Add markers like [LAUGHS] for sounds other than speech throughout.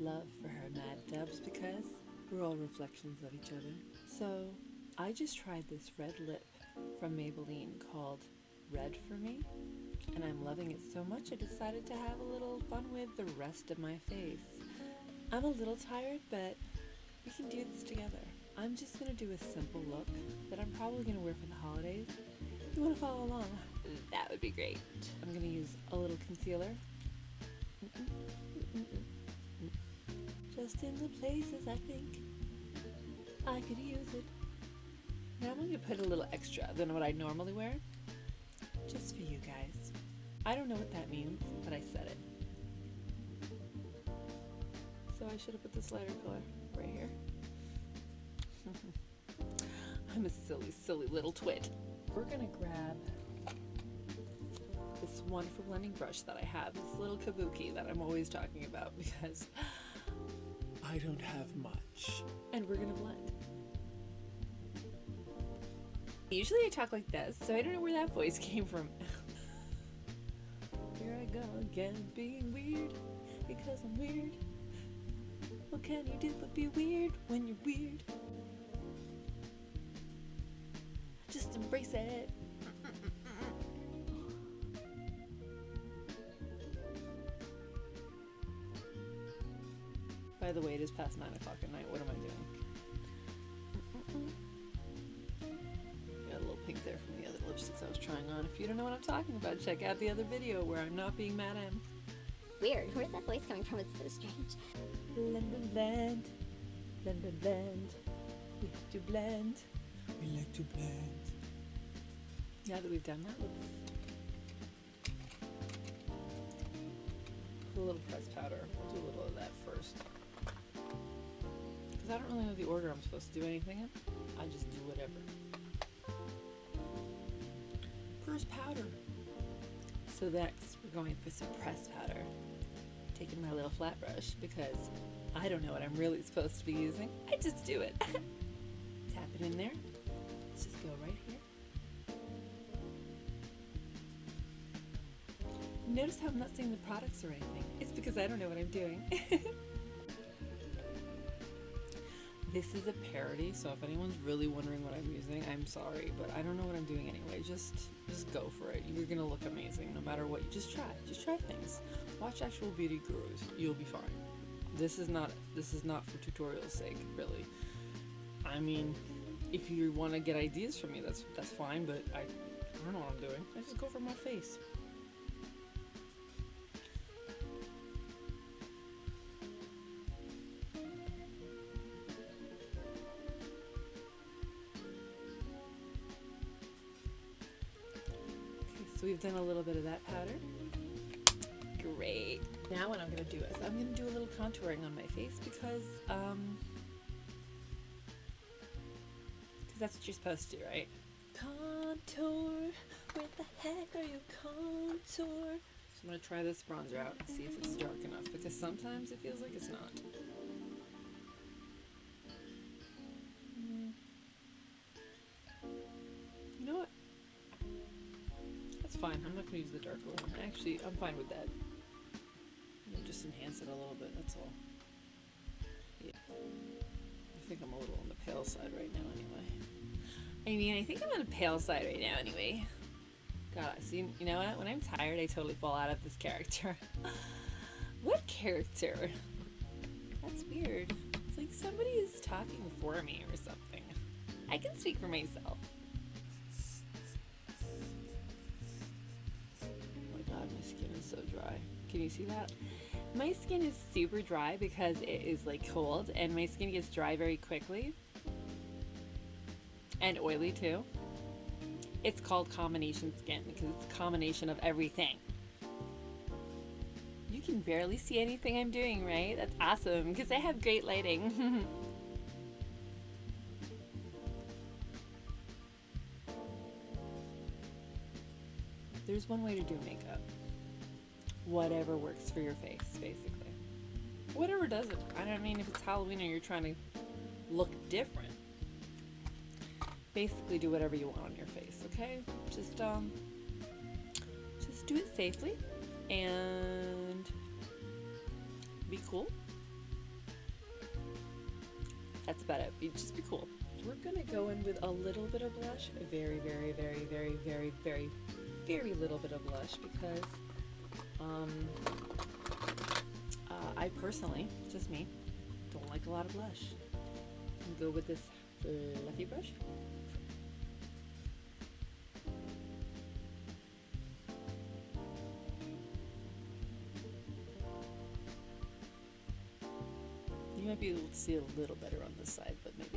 love for her mad dubs because we're all reflections of each other. So I just tried this red lip from Maybelline called Red for Me, and I'm loving it so much I decided to have a little fun with the rest of my face. I'm a little tired, but we can do this together. I'm just gonna do a simple look that I'm probably gonna wear for the holidays. If You wanna follow along? That would be great. I'm gonna use a little concealer. Just in the places I think I could use it. Now I'm gonna put a little extra than what I normally wear. Just for you guys. I don't know what that means, but I said it. So I should have put this lighter color right here. [LAUGHS] I'm a silly, silly little twit. We're gonna grab this wonderful blending brush that I have, this little kabuki that I'm always talking about [LAUGHS] because I don't have much. And we're gonna blend. Usually I talk like this, so I don't know where that voice [LAUGHS] came from. Here I go again, being weird, because I'm weird. What can you do but be weird when you're weird? Just embrace it. By the way, it is past 9 o'clock at night. What am I doing? Got a little pink there from the other lipsticks I was trying on. If you don't know what I'm talking about, check out the other video where I'm not being mad at him. Weird. Where's that voice coming from? It's so strange. Blend and blend, blend and blend. We have to blend. We like to blend. Now that we've done that, let's put a little pressed powder. We'll do a little of that first. Because I don't really know the order I'm supposed to do anything in. I just do whatever. Pressed powder. So next, we're going for some pressed powder. Taking my little flat brush because I don't know what I'm really supposed to be using. I just do it. [LAUGHS] Tap it in there. Let's just go right here. Notice how I'm not saying the products or anything. It's because I don't know what I'm doing. [LAUGHS] this is a parody, so if anyone's really wondering what I'm using, I'm sorry, but I don't know what I'm doing anyway. Just just go for it. You're gonna look amazing no matter what. You just try. Just try things. Watch actual beauty gurus. You'll be fine. This is not this is not for tutorial's sake, really. I mean, if you want to get ideas from me, that's that's fine, but I, I don't know what I'm doing. I just go for my face. So we've done a little bit of that powder. Great. Now what I'm going to do is I'm going to do a little contouring on my face because, um, because that's what you're supposed to do, right? Contour. Where the heck are you contour? So I'm going to try this bronzer out and see if it's dark enough because sometimes it feels like it's not. Fine. I'm not going to use the darker one. Actually, I'm fine with that. I'll just enhance it a little bit, that's all. Yeah. I think I'm a little on the pale side right now anyway. I mean, I think I'm on the pale side right now anyway. God, see, you know what? When I'm tired, I totally fall out of this character. [LAUGHS] what character? That's weird. It's like somebody is talking for me or something. I can speak for myself. So dry. Can you see that? My skin is super dry because it is like cold and my skin gets dry very quickly. And oily too. It's called combination skin because it's a combination of everything. You can barely see anything I'm doing, right? That's awesome because I have great lighting. [LAUGHS] There's one way to do makeup. Whatever works for your face, basically. Whatever does it. I don't mean if it's Halloween or you're trying to look different. Basically do whatever you want on your face, okay? Just um just do it safely and be cool That's about it. Be, just be cool. We're gonna go in with a little bit of blush, a very, very, very, very, very, very, very little bit of blush because um, uh, I personally, just me, don't like a lot of blush. Go with this fluffy brush. You might be able to see a little better on this side, but maybe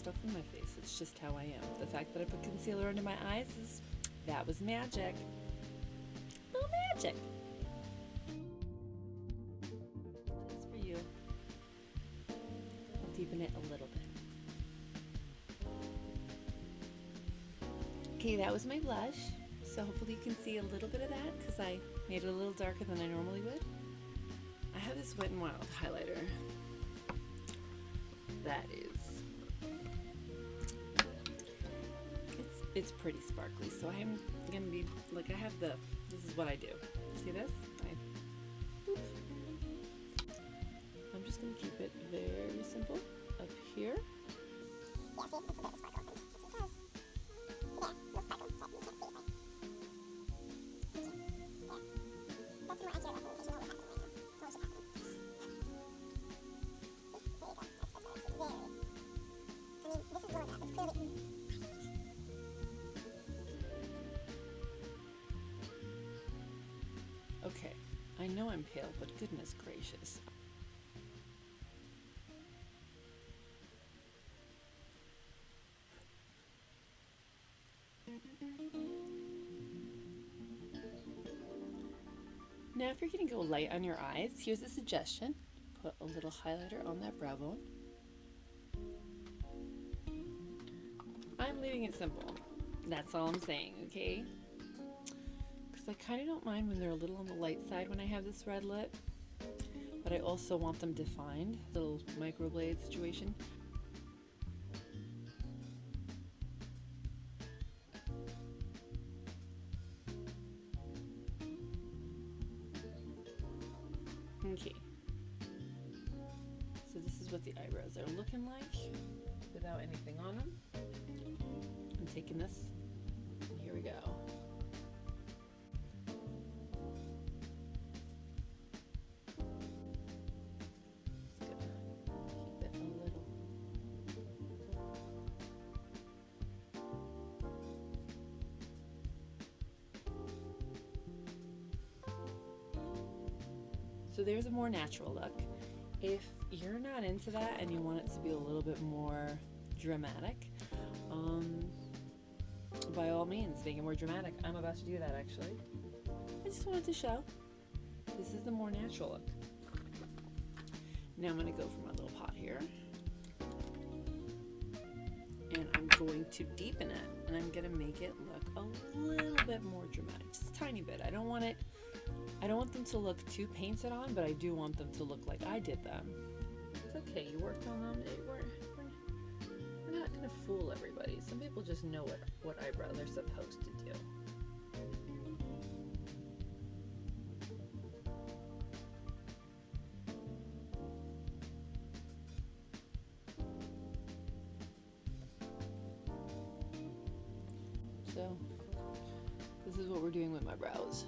stuff on my face. It's just how I am. The fact that I put concealer under my eyes is that was magic. Little magic. Just for you. I'll deepen it a little bit. Okay, that was my blush. So hopefully you can see a little bit of that because I made it a little darker than I normally would. I have this Wet n Wild highlighter. That is, it's pretty sparkly. So I'm gonna be like I have the. This is what I do. See this? I. I'm just gonna keep it very simple know I'm pale, but goodness gracious. Now, if you're going to go light on your eyes, here's a suggestion. Put a little highlighter on that brow bone. I'm leaving it simple. That's all I'm saying, okay? I kind of don't mind when they're a little on the light side when I have this red lip. But I also want them defined. Little microblade situation. So there's a more natural look. If you're not into that and you want it to be a little bit more dramatic, um, by all means, make it more dramatic. I'm about to do that actually. I just wanted to show. This is the more natural look. Now I'm gonna go for my little pot here. And I'm going to deepen it and I'm gonna make it look a little bit more dramatic, just a tiny bit. I don't want it, I don't want them to look too painted on, but I do want them to look like I did them. It's okay, you worked on them. They were, we're, we're not gonna fool everybody. Some people just know what, what eyebrow they're supposed to do. So, this is what we're doing with my brows.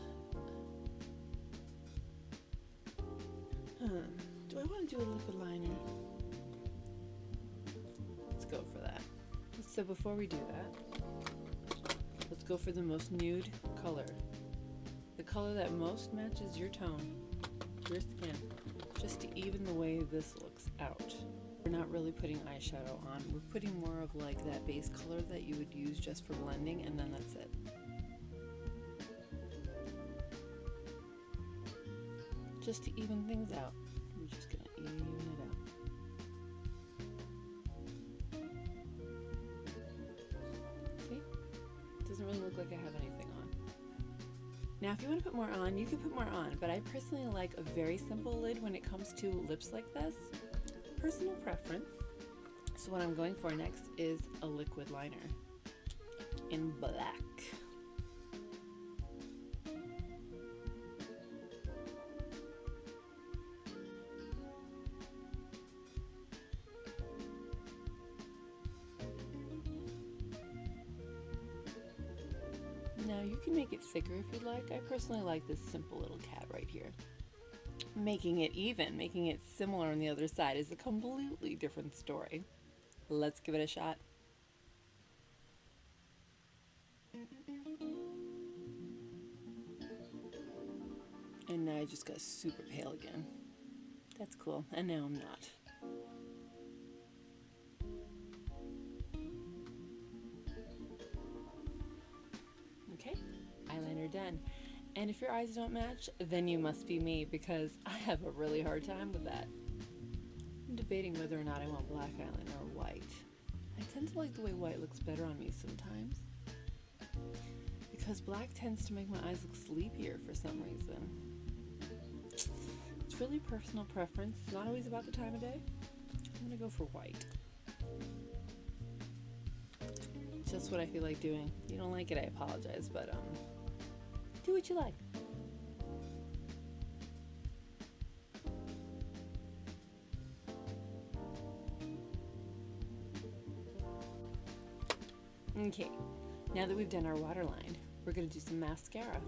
To do a liquid liner? Let's go for that. So before we do that, let's go for the most nude color. The color that most matches your tone, your skin, just to even the way this looks out. We're not really putting eyeshadow on. We're putting more of like that base color that you would use just for blending and then that's it. Just to even things out. Like I have anything on. Now, if you want to put more on, you can put more on, but I personally like a very simple lid when it comes to lips like this. Personal preference. So what I'm going for next is a liquid liner in black. Now you can make it thicker if you'd like. I personally like this simple little cat right here. Making it even, making it similar on the other side is a completely different story. Let's give it a shot. And now I just got super pale again. That's cool. And now I'm not. And if your eyes don't match, then you must be me because I have a really hard time with that. I'm debating whether or not I want black eyeliner or white. I tend to like the way white looks better on me sometimes. Because black tends to make my eyes look sleepier for some reason. It's really personal preference. It's not always about the time of day. I'm gonna go for white. Just what I feel like doing. You don't like it, I apologize, but um, do what you like. Okay, now that we've done our waterline, we're gonna do some mascara.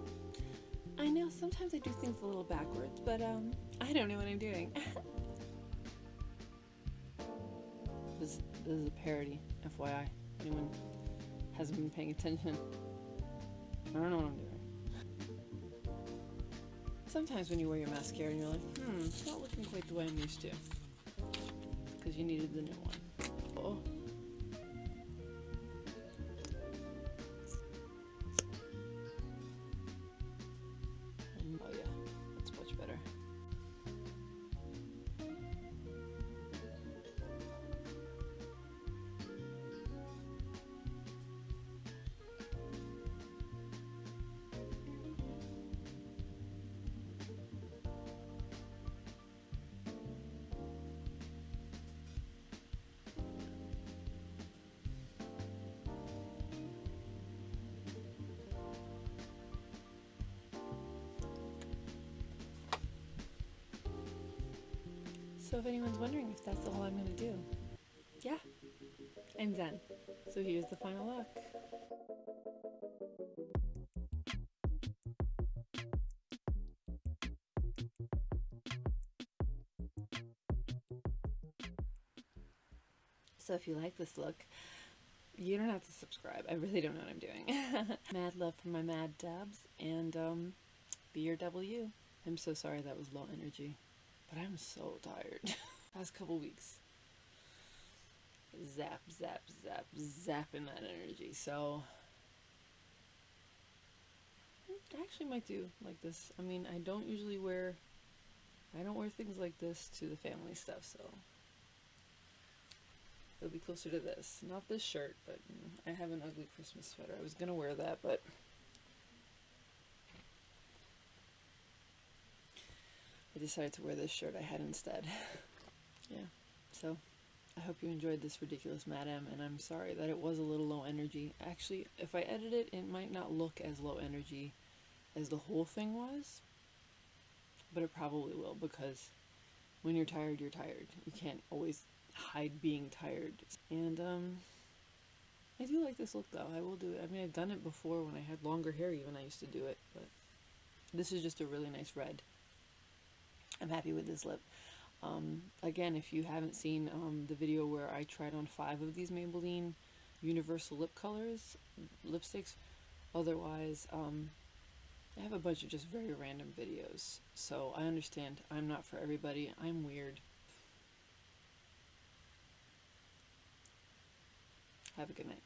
I know sometimes I do things a little backwards, but um, I don't know what I'm doing. [LAUGHS] this, this is a parody, FYI. Anyone hasn't been paying attention. I don't know what I'm doing. Sometimes when you wear your mascara and you're like, hmm, it's not looking quite the way I'm used to. Because you needed the new one. Oh. So if anyone's wondering if that's all I'm gonna do, yeah, I'm done. So here's the final look. So if you like this look, you don't have to subscribe. I really don't know what I'm doing. [LAUGHS] mad love for my mad dabs and um, be your W. I'm so sorry that was low energy, but I'm so tired. [LAUGHS] Past couple weeks, zap, zap, zap, zapping that energy. So I actually might do like this. I mean, I don't usually wear, I don't wear things like this to the family stuff, so it'll be closer to this. Not this shirt, but mm, I have an ugly Christmas sweater. I was gonna wear that, but decided to wear this shirt I had instead. [LAUGHS] yeah, so I hope you enjoyed this ridiculous madam, and I'm sorry that it was a little low energy. Actually, if I edit it, it might not look as low energy as the whole thing was, but it probably will because when you're tired, you're tired. You can't always hide being tired. And um, I do like this look though. I will do it. I mean, I've done it before when I had longer hair. Even I used to do it, but this is just a really nice red. I'm happy with this lip. Um, again, if you haven't seen um, the video where I tried on five of these Maybelline Universal Lip Colors lipsticks, otherwise, um, I have a bunch of just very random videos. So I understand I'm not for everybody. I'm weird. Have a good night.